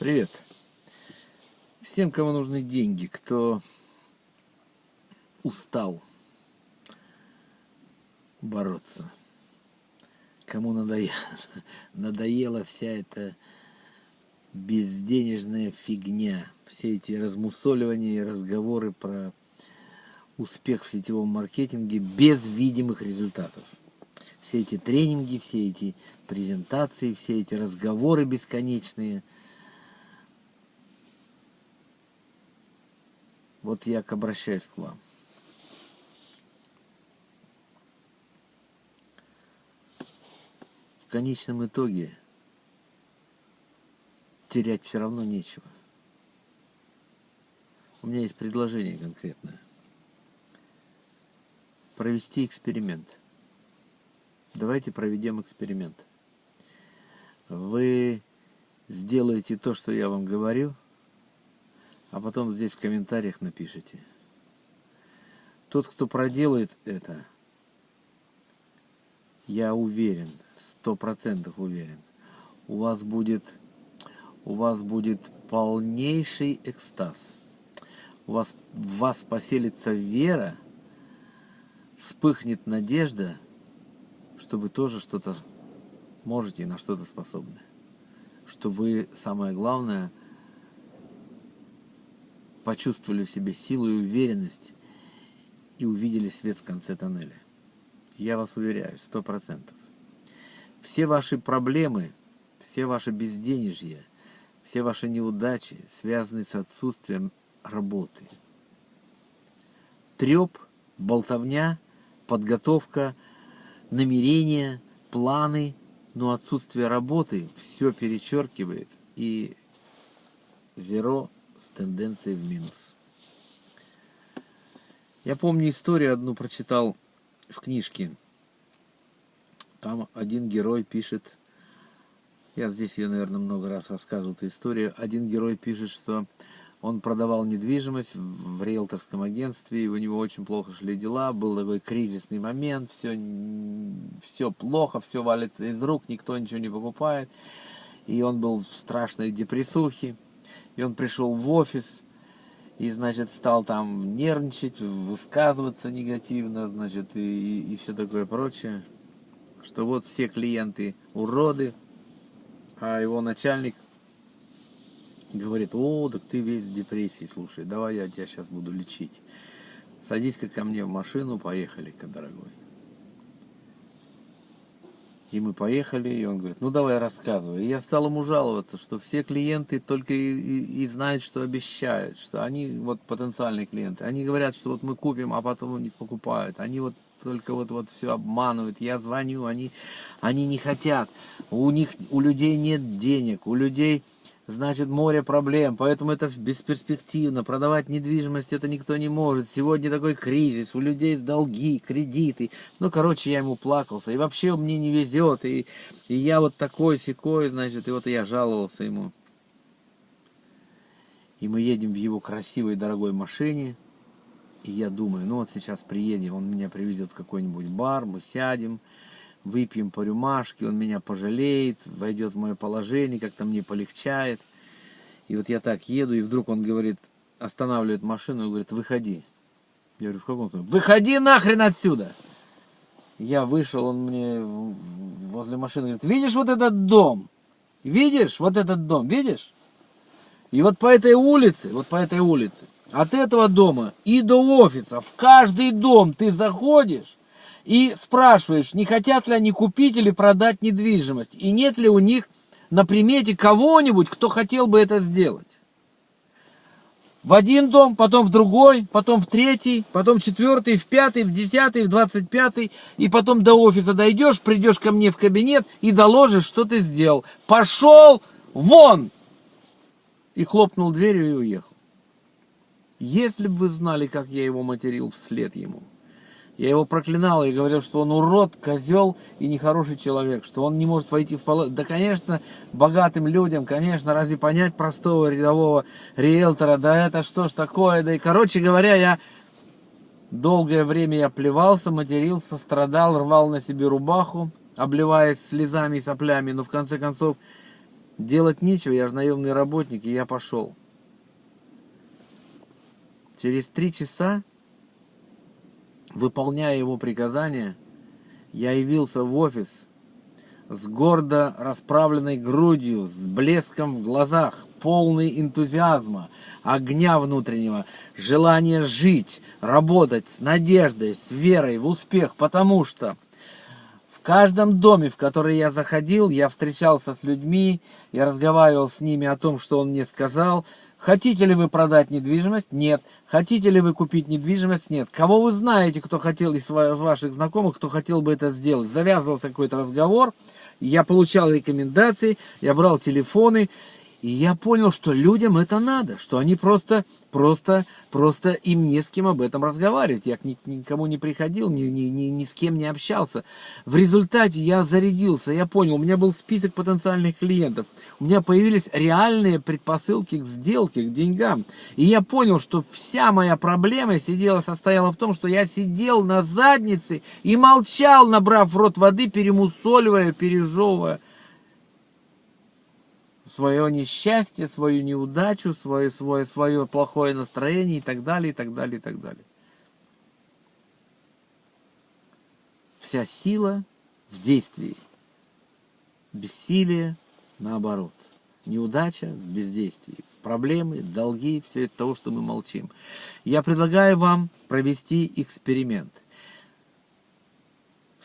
Привет. Всем, кому нужны деньги, кто устал бороться, кому надоело, надоела вся эта безденежная фигня, все эти размусоливания и разговоры про успех в сетевом маркетинге без видимых результатов. Все эти тренинги, все эти презентации, все эти разговоры бесконечные – Вот я обращаюсь к вам. В конечном итоге терять все равно нечего. У меня есть предложение конкретное. Провести эксперимент. Давайте проведем эксперимент. Вы сделаете то, что я вам говорю – а потом здесь в комментариях напишите. Тот, кто проделает это, я уверен, сто процентов уверен, у вас будет, у вас будет полнейший экстаз. У вас, в вас поселится вера, вспыхнет надежда, что вы тоже что-то можете и на что-то способны. Что вы, самое главное, почувствовали в себе силу и уверенность и увидели свет в конце тоннеля. Я вас уверяю, сто процентов. Все ваши проблемы, все ваши безденежья, все ваши неудачи связаны с отсутствием работы. Треп, болтовня, подготовка, намерения, планы, но отсутствие работы все перечеркивает и зеро с тенденцией в минус. Я помню историю одну прочитал в книжке. Там один герой пишет, я здесь ее, наверное, много раз рассказывал эту историю. Один герой пишет, что он продавал недвижимость в риэлторском агентстве, и у него очень плохо шли дела, был такой кризисный момент, все, все плохо, все валится из рук, никто ничего не покупает. И он был в страшной депрессухе. И он пришел в офис, и, значит, стал там нервничать, высказываться негативно, значит, и, и, и все такое прочее. Что вот все клиенты уроды, а его начальник говорит, о, так ты весь в депрессии, слушай, давай я тебя сейчас буду лечить. Садись-ка ко мне в машину, поехали-ка, дорогой. И мы поехали, и он говорит, ну давай рассказывай. И я стал ему жаловаться, что все клиенты только и, и, и знают, что обещают, что они, вот потенциальные клиенты, они говорят, что вот мы купим, а потом не покупают. Они вот только вот, вот все обманывают. Я звоню, они, они не хотят. У них, у людей нет денег, у людей значит море проблем, поэтому это бесперспективно. Продавать недвижимость это никто не может. Сегодня такой кризис, у людей долги, кредиты. Ну, короче, я ему плакался. И вообще мне не везет. И, и я вот такой секой, значит, и вот я жаловался ему. И мы едем в его красивой дорогой машине. И я думаю, ну вот сейчас приедем, он меня привезет в какой-нибудь бар, мы сядем, выпьем по рюмашке, он меня пожалеет, войдет в мое положение, как-то мне полегчает. И вот я так еду, и вдруг он говорит, останавливает машину и говорит, выходи. Я говорю, в каком смысле? Выходи нахрен отсюда! Я вышел, он мне возле машины говорит, видишь вот этот дом? Видишь вот этот дом, видишь? И вот по этой улице, вот по этой улице, от этого дома и до офиса, в каждый дом ты заходишь, и спрашиваешь, не хотят ли они купить или продать недвижимость, и нет ли у них на примете кого-нибудь, кто хотел бы это сделать. В один дом, потом в другой, потом в третий, потом в четвертый, в пятый, в десятый, в двадцать пятый, и потом до офиса дойдешь, придешь ко мне в кабинет и доложишь, что ты сделал. Пошел вон! И хлопнул дверью и уехал. Если бы вы знали, как я его материл вслед ему. Я его проклинал и говорил, что он урод, козел и нехороший человек, что он не может войти в палату. Да, конечно, богатым людям, конечно, разве понять простого рядового риэлтора, да это что ж такое, да и, короче говоря, я долгое время я плевался, матерился, страдал, рвал на себе рубаху, обливаясь слезами и соплями, но в конце концов Делать нечего, я же наемный работник, и я пошел. Через три часа, выполняя его приказания, я явился в офис с гордо расправленной грудью, с блеском в глазах, полный энтузиазма, огня внутреннего, желания жить, работать с надеждой, с верой в успех, потому что в каждом доме, в который я заходил, я встречался с людьми, я разговаривал с ними о том, что он мне сказал. Хотите ли вы продать недвижимость? Нет. Хотите ли вы купить недвижимость? Нет. Кого вы знаете, кто хотел из ваших знакомых, кто хотел бы это сделать? Завязывался какой-то разговор, я получал рекомендации, я брал телефоны, и я понял, что людям это надо, что они просто, просто, просто им не с кем об этом разговаривать. Я к никому не приходил, ни, ни, ни, ни с кем не общался. В результате я зарядился, я понял, у меня был список потенциальных клиентов. У меня появились реальные предпосылки к сделке, к деньгам. И я понял, что вся моя проблема сидела, состояла в том, что я сидел на заднице и молчал, набрав в рот воды, перемусоливая, пережевывая свое несчастье, свою неудачу, свое, свое, свое плохое настроение и так далее, и так далее, и так далее. Вся сила в действии. Бессилие наоборот. Неудача в бездействии. Проблемы, долги, все это того, что мы молчим. Я предлагаю вам провести эксперимент.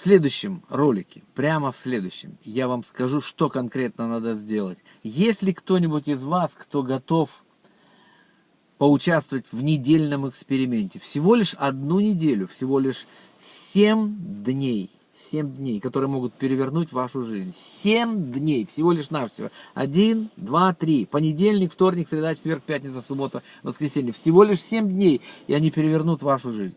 Следующем ролике, прямо в следующем, я вам скажу, что конкретно надо сделать. Если кто-нибудь из вас, кто готов поучаствовать в недельном эксперименте, всего лишь одну неделю, всего лишь 7 дней, 7 дней, которые могут перевернуть вашу жизнь. 7 дней, всего лишь навсего. 1, 2, 3. Понедельник, вторник, среда, четверг, пятница, суббота, воскресенье. Всего лишь 7 дней, и они перевернут вашу жизнь.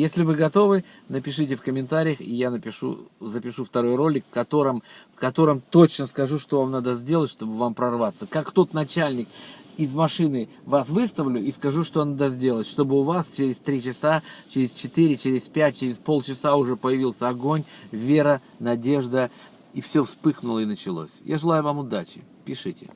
Если вы готовы, напишите в комментариях, и я напишу, запишу второй ролик, в котором, в котором точно скажу, что вам надо сделать, чтобы вам прорваться. Как тот начальник из машины вас выставлю и скажу, что надо сделать, чтобы у вас через 3 часа, через 4, через 5, через полчаса уже появился огонь, вера, надежда, и все вспыхнуло и началось. Я желаю вам удачи. Пишите.